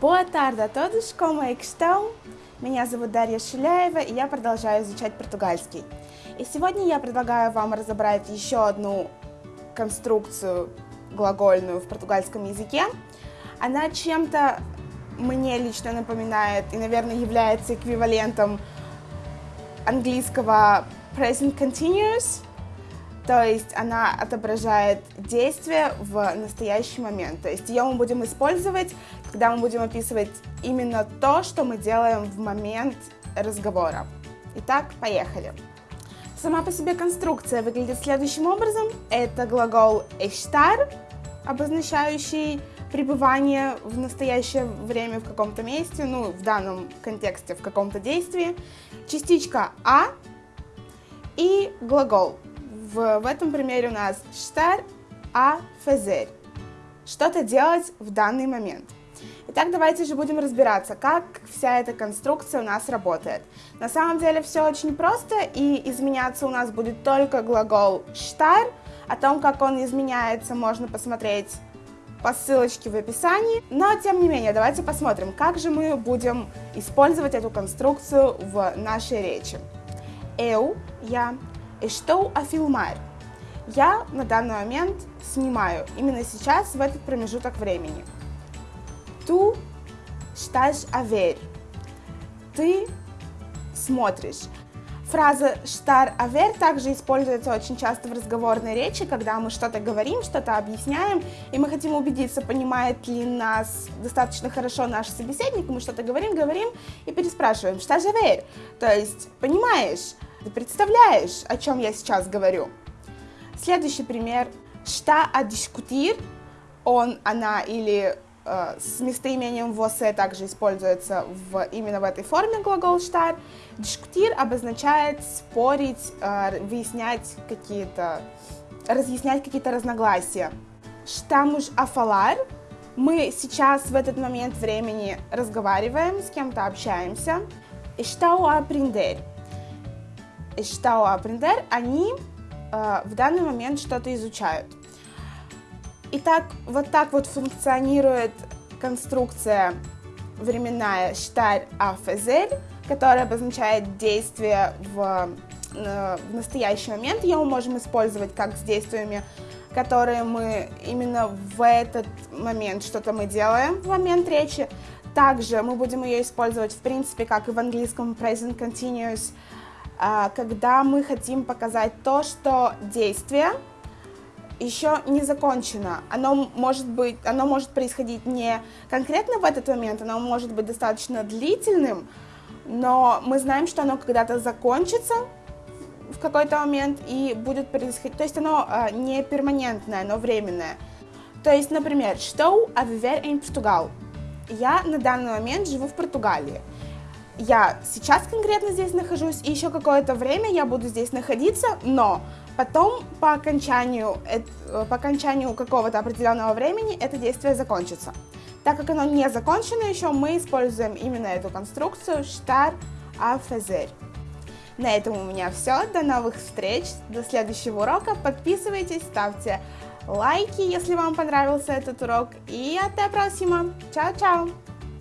Boa tarde a todos, como é que estão? Меня зовут Дарья Шиляева, и я продолжаю изучать португальский. И сегодня я предлагаю вам разобрать еще одну конструкцию глагольную в португальском языке. Она чем-то мне лично напоминает и, наверное, является эквивалентом английского present continuous, то есть она отображает действие в настоящий момент. То есть ее мы будем использовать, когда мы будем описывать именно то, что мы делаем в момент разговора. Итак, поехали. Сама по себе конструкция выглядит следующим образом. Это глагол estar, обозначающий пребывание в настоящее время в каком-то месте, ну, в данном контексте в каком-то действии, частичка «а» и глагол в, в этом примере у нас estar a fazer. Что-то делать в данный момент. Итак, давайте же будем разбираться, как вся эта конструкция у нас работает. На самом деле все очень просто, и изменяться у нас будет только глагол estar. О том, как он изменяется, можно посмотреть по ссылочке в описании. Но, тем не менее, давайте посмотрим, как же мы будем использовать эту конструкцию в нашей речи. Eu, я, Estou a filmar. Я на данный момент снимаю, именно сейчас, в этот промежуток времени. Tu estás a. Ты смотришь. Фраза «estar ver» также используется очень часто в разговорной речи, когда мы что-то говорим, что-то объясняем, и мы хотим убедиться, понимает ли нас достаточно хорошо наш собеседник, мы что-то говорим, говорим и переспрашиваем «estás a ver», то есть «понимаешь?», ты представляешь, о чем я сейчас говорю? Следующий пример. Está a discutir. Он, она или э, с местоимением você также используется в, именно в этой форме глагол estar. Discutir обозначает спорить, э, выяснять какие-то, разъяснять какие-то разногласия. A falar. Мы сейчас в этот момент времени разговариваем, с кем-то общаемся. A aprender estão a aprender, они э, в данный момент что-то изучают. Итак, вот так вот функционирует конструкция временная a fazer, которая обозначает действие в, э, в настоящий момент. Ее мы можем использовать как с действиями, которые мы именно в этот момент что-то мы делаем в момент речи. Также мы будем ее использовать, в принципе, как и в английском present continuous, когда мы хотим показать то, что действие еще не закончено. Оно может быть, оно может происходить не конкретно в этот момент, оно может быть достаточно длительным, но мы знаем, что оно когда-то закончится в какой-то момент и будет происходить, то есть оно а, не перманентное, оно временное. То есть, например, estou a viver em Portugal. Я на данный момент живу в Португалии я сейчас конкретно здесь нахожусь, и еще какое-то время я буду здесь находиться, но потом по окончанию, по окончанию какого-то определенного времени это действие закончится. Так как оно не закончено еще, мы используем именно эту конструкцию a fazer. На этом у меня все. До новых встреч, до следующего урока. Подписывайтесь, ставьте лайки, если вам понравился этот урок. И até próxima. Чао-чао!